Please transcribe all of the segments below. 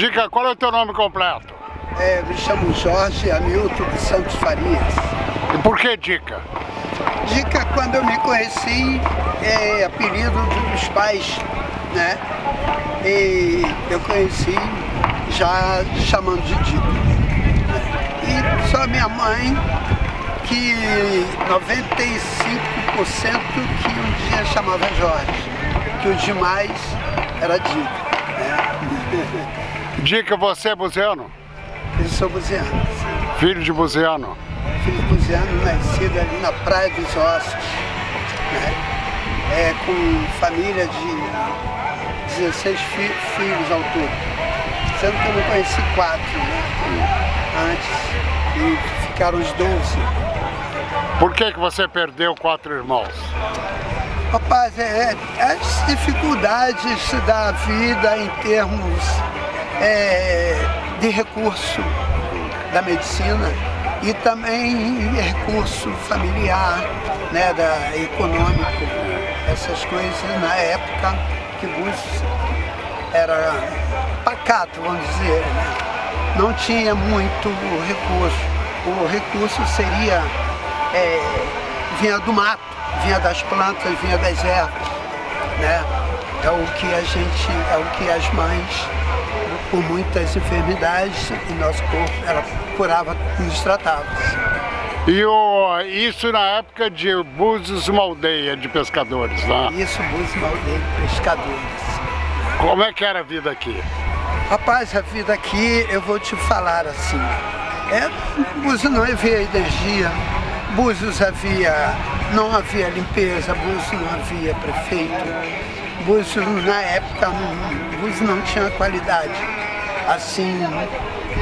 Dica, qual é o teu nome completo? É, me chamo Jorge Hamilton de Santos Farias. E por que Dica? Dica, quando eu me conheci, é apelido dos pais, né? E eu conheci já chamando de Dica. E só minha mãe, que 95% que um dia chamava Jorge, que o demais era Dica. Né? Dica, você é buziano? Eu sou buziano. Filho de buziano? Filho de buziano, nascido ali na Praia dos Ossos. Né? É, com família de 16 fi filhos ao todo. Sendo que eu não conheci quatro né? antes e ficaram os 12. Por que, que você perdeu quatro irmãos? Rapaz, é, é as dificuldades da vida em termos é, de recurso da medicina e também recurso familiar, né, da, econômico, essas coisas na época que Búzios era pacato, vamos dizer, né? não tinha muito recurso. O recurso seria, é, vinha do mato, vinha das plantas, vinha das ervas, né? É o que a gente, é o que as mães por muitas enfermidades e nosso corpo ela curava, nos tratava. E o, isso na época de Búzios, uma aldeia de pescadores lá? Né? Isso, Búzios, uma aldeia de pescadores. Como é que era a vida aqui? Rapaz, a vida aqui, eu vou te falar assim, é, Búzios não havia energia, Búzios havia, não havia limpeza, Búzios não havia prefeito, Búzios na época, Búzios não tinha qualidade, assim,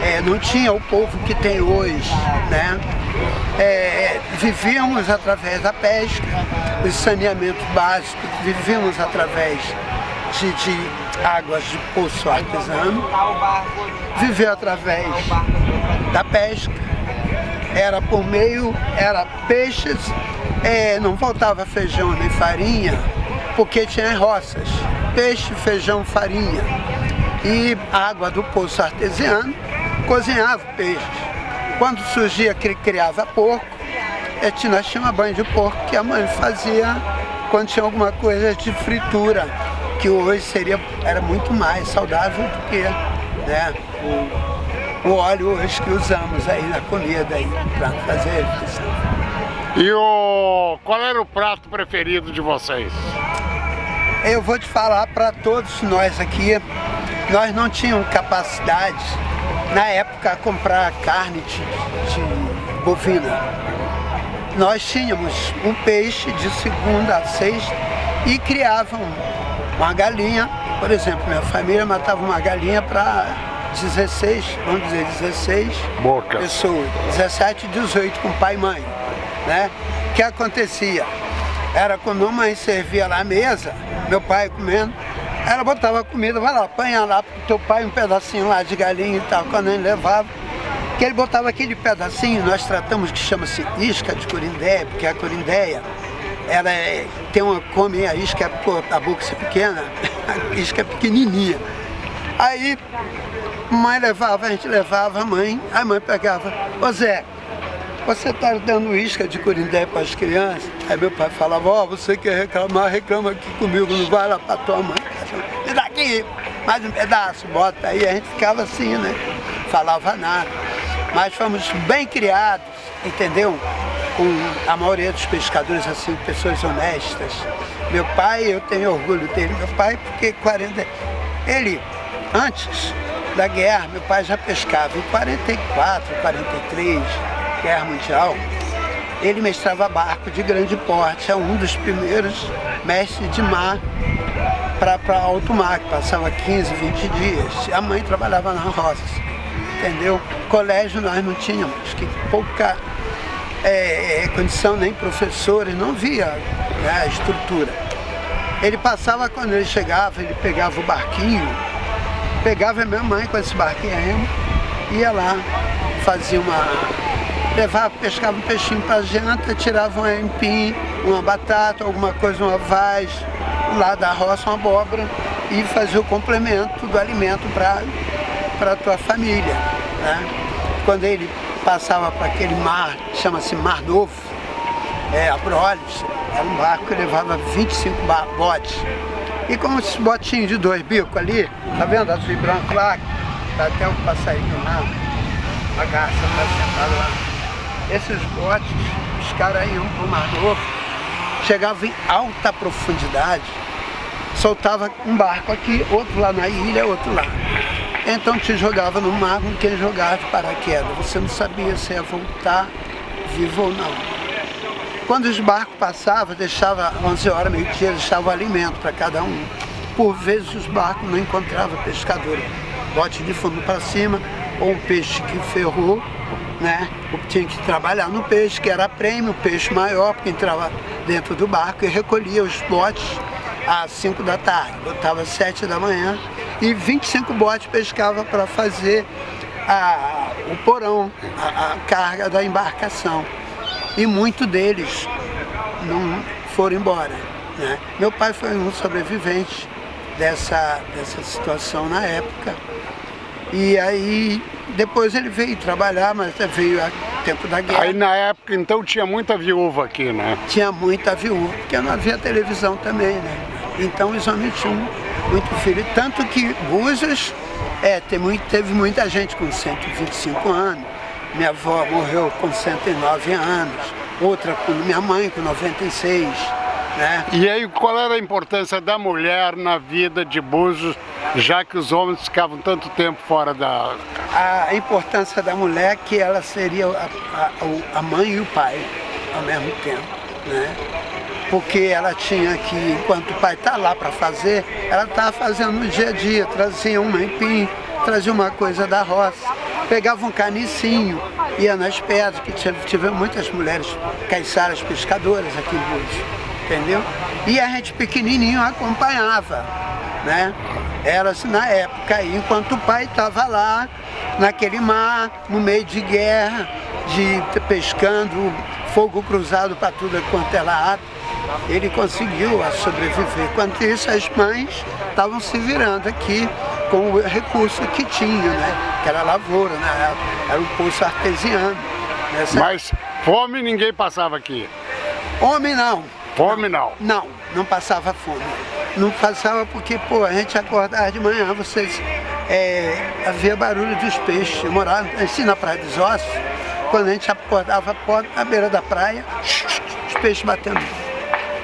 é, não tinha o povo que tem hoje, né? É, vivíamos através da pesca, do saneamento básico, vivíamos através de, de águas de poço artesano, vivia através da pesca, era por meio, era peixes, é, não faltava feijão nem farinha, porque tinha roças, peixe, feijão, farinha e água do poço artesiano, cozinhava peixe. Quando surgia que criava porco, é, nós tínhamos banho de porco que a mãe fazia quando tinha alguma coisa de fritura, que hoje seria, era muito mais saudável do que né, o, o óleo hoje que usamos aí na comida para fazer refeição. E o, qual era o prato preferido de vocês? Eu vou te falar para todos nós aqui, nós não tínhamos capacidade, na época, a comprar carne de, de bovina. Nós tínhamos um peixe de segunda a sexta e criavam uma galinha, por exemplo, minha família matava uma galinha para 16, vamos dizer 16 Boca. pessoas, 17, 18 com pai e mãe, né? O que acontecia? Era quando a mãe servia lá a mesa, meu pai comendo, ela botava a comida, vai lá, apanha lá pro teu pai um pedacinho lá de galinha e tal, quando ele levava, que ele botava aquele pedacinho, nós tratamos que chama-se isca de corindéia, porque a corindéia, ela é, tem uma, come a isca, a boca é pequena, a isca é pequenininha. Aí, mãe levava, a gente levava a mãe, a mãe pegava, ô Zé, você está dando isca de corindé para as crianças? Aí meu pai falava, ó, oh, você quer reclamar, reclama aqui comigo, não vai lá para tua mãe. Me dá aqui, mais um pedaço, bota aí. A gente ficava assim, né? Falava nada. Mas fomos bem criados, entendeu? Com a maioria dos pescadores, assim, pessoas honestas. Meu pai, eu tenho orgulho dele, meu pai, porque 40... Ele, antes da guerra, meu pai já pescava em 44, 43, Guerra Mundial, ele mestrava barco de grande porte, é um dos primeiros mestres de mar para alto mar, que passava 15, 20 dias. A mãe trabalhava na roça, entendeu? Colégio nós não tínhamos, que pouca é, é, condição, nem professores, não via né, a estrutura. Ele passava, quando ele chegava, ele pegava o barquinho, pegava a minha mãe com esse barquinho aí, ia lá, fazia uma levava, pescava um peixinho para janta, tirava um empim, uma batata, alguma coisa, uma vaz, lá da roça, uma abóbora, e fazia o complemento do alimento para a tua família. Né? Quando ele passava para aquele mar, chama-se Mar Novo, é, Abrolhos, era um barco que levava 25 botes. E com esses botinhos de dois bicos ali, tá vendo azul e branco lá? Tá até um passarinho lá, a garça tá sentada lá. Esses botes, os caras iam pro Mar Novo, chegavam em alta profundidade, soltava um barco aqui, outro lá na ilha, outro lá. Então te jogava no mar com quem jogava de paraquedas. Você não sabia se ia voltar vivo ou não. Quando os barcos passavam, deixava 11 horas, meio-dia, deixava alimento para cada um. Por vezes os barcos não encontravam pescador. Bote de fundo para cima, ou um peixe que ferrou, né? Tinha que trabalhar no peixe, que era prêmio, peixe maior, porque entrava dentro do barco e recolhia os botes às 5 da tarde, botava às 7 da manhã e 25 botes pescava para fazer a, o porão, a, a carga da embarcação e muitos deles não foram embora. Né? Meu pai foi um sobrevivente dessa, dessa situação na época. E aí depois ele veio trabalhar, mas veio a tempo da guerra. Aí na época então tinha muita viúva aqui, né? Tinha muita viúva, porque não havia televisão também, né? Então os homens tinham muito filho. Tanto que Búzios é, teve, teve muita gente com 125 anos, minha avó morreu com 109 anos, outra com minha mãe com 96. Né? E aí qual era a importância da mulher na vida de Búzios, já que os homens ficavam tanto tempo fora da... A importância da mulher é que ela seria a, a, a mãe e o pai ao mesmo tempo. Né? Porque ela tinha que, enquanto o pai está lá para fazer, ela estava fazendo no dia a dia, trazia um empim, trazia uma coisa da roça pegava um canicinho, ia nas pedras, que tivemos muitas mulheres caiçaras pescadoras aqui em Búzios, entendeu? E a gente pequenininho acompanhava, né? Era assim na época enquanto o pai estava lá, naquele mar, no meio de guerra, de pescando, fogo cruzado para tudo quanto é lado, ele conseguiu sobreviver. Enquanto isso, as mães estavam se virando aqui com o recurso que tinha, né? Que era lavoura, né? Era um poço artesiano. Nessa... Mas fome ninguém passava aqui? Homem não. Fome não? Não, não passava fome. Não passava porque, pô, a gente acordava de manhã, vocês... É, havia barulho dos peixes. Eu morava assim na Praia dos Ossos, quando a gente acordava à beira da praia, os peixes batendo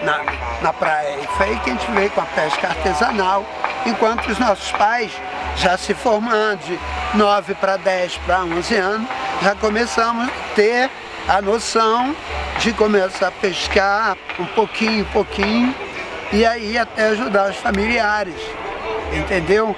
na, na praia. E foi aí que a gente veio com a pesca artesanal, enquanto os nossos pais, já se formando de 9 para 10 para 11 anos, já começamos a ter a noção de começar a pescar um pouquinho, pouquinho, e aí até ajudar os familiares, entendeu?